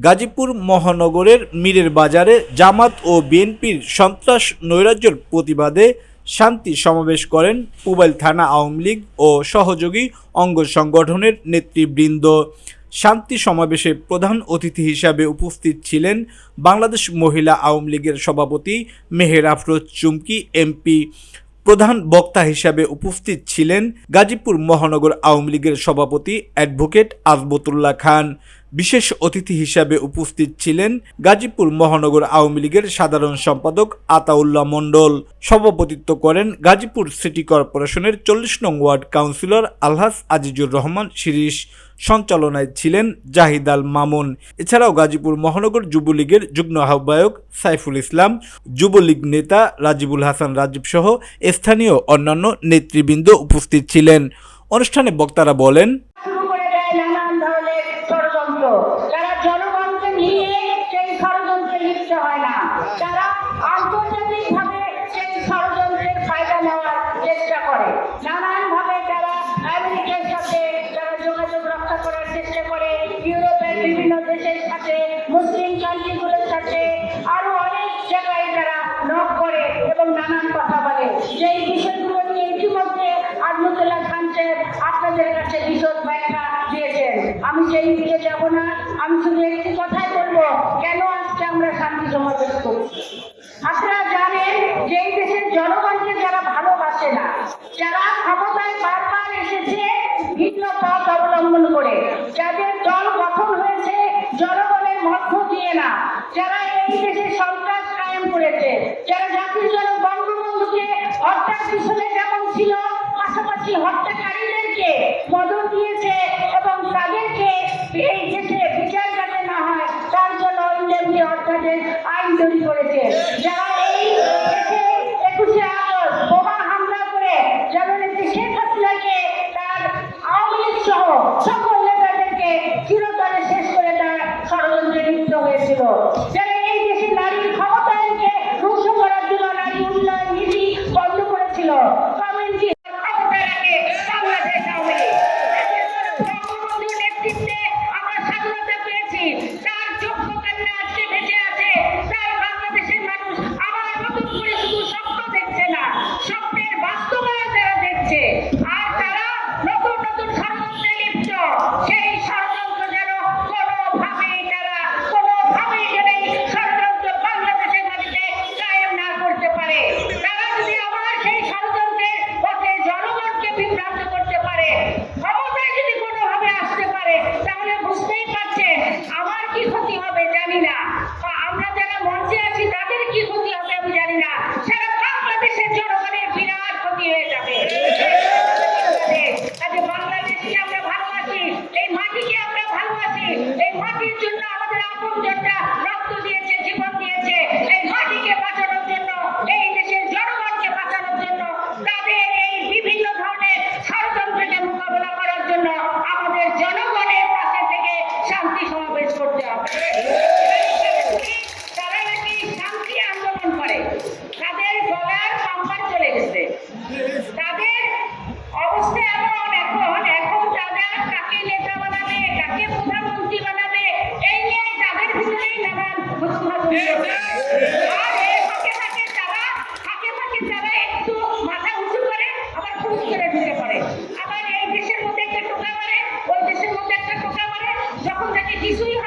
গাজীপুর মহানগরের মীরের বাজারে জামাত ও বিএনপির সন্ত্রাস নৈরাজ্যের প্রতিবাদে শান্তি সমাবেশ করেন পুবাইল থানা আওয়ামী লীগ ও সহযোগী অঙ্গ সংগঠনের নেতৃবৃন্দ। শান্তি সমাবেশে প্রধান অতিথি হিসাবে উপস্থিত ছিলেন বাংলাদেশ মহিলা আওয়ামী লীগের সভাপতি মেহের আফরোজ চুমকি, এমপি, প্রধান বক্তা হিসাবে উপস্থিত ছিলেন গাজীপুর মহানগর আওয়ামী লীগের সভাপতি অ্যাডভোকেট আজবতুল্লাহ খান। বিশেষ অতিথি হিসাবে উপস্থিত ছিলেন গাজীপুর মহানগর আওয়ামী লীগের সাধারণ সম্পাদক আতাউল্লাহ মণ্ডল। সভাপতিত্ব করেন গাজীপুর সিটি কর্পোরেশনের চল্লিশ নং ওয়ার্ড কাউন্সিলর আলহাস আজিজুর রহমান শিরিশ সঞ্চালনায় ছিলেন জাহিদ আল মামুন। এছাড়াও গাজীপুর মহানগর যুবলীগের যুগ্ম আহ্বায়ক সাইফুল ইসলাম, যুবলীগ নেতা রাজিবুল হাসান রাজীব সহ স্থানীয় অন্যান্য নেতৃবৃন্দ উপস্থিত ছিলেন। অনুষ্ঠানে বক্তারা বলেন যারা আন্তর্জাতিকভাবে সেই ষড়যন্ত্রের ফায়দা নেওয়ার চেষ্টা করে, নানানভাবে তারা আমেরিকার সাথে তারা যোগাযোগ রক্ষা করার চেষ্টা করে, ইউরোপের বিভিন্ন দেশের সাথে, মুসলিম কান্ট্রিগুলোর সাথে আরও অনেক জায়গায় তারা নক করে এবং নানান কথা বলে। যেই বিষয়গুলো নিয়ে ইতিমধ্যে আজমতুল্লাহ খান সাহেব আপনাদের কাছে বিশদ ব্যাখ্যা দিয়েছেন। আমি সেই দিকে যাব না, আমি শুধু যারা সাহায্য করতে পারে। ক্ষমতায় যদি কোনোভাবে আসতে পারে আমাদের জানা He's leaving.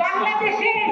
বাংলাদেশের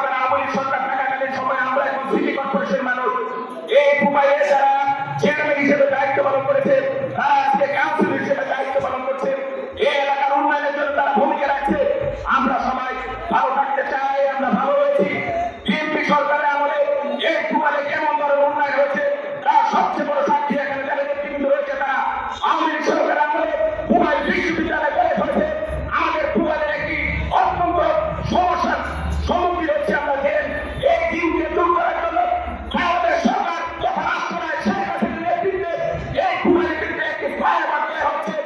tempo, mas Hey,